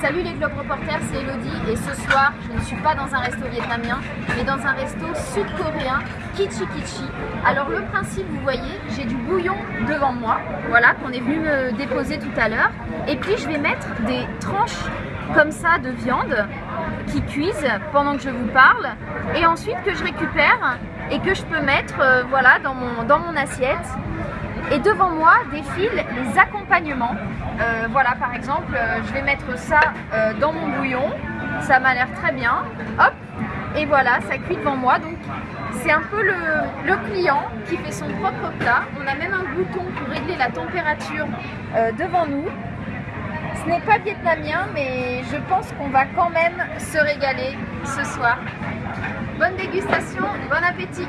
Salut les Globe Reporters, c'est Elodie. Et ce soir je ne suis pas dans un resto vietnamien mais dans un resto sud-coréen Kichi Kichi. Alors le principe vous voyez, j'ai du bouillon devant moi, voilà qu'on est venu me déposer tout à l'heure. Et puis je vais mettre des tranches comme ça de viande qui cuisent pendant que je vous parle. Et ensuite que je récupère et que je peux mettre euh, voilà, dans, mon, assiette et devant moi défilent les accompagnements. Euh, voilà, par exemple, euh, je vais mettre ça dans mon bouillon. Ça m'a l'air très bien. Hop Et voilà, ça cuit devant moi. Donc, c'est un peu le, le, client qui fait son propre plat. On a même un bouton pour régler la température devant nous. N'est pas vietnamien, mais je pense qu'on va quand même se régaler ce soir. Bonne dégustation, bon appétit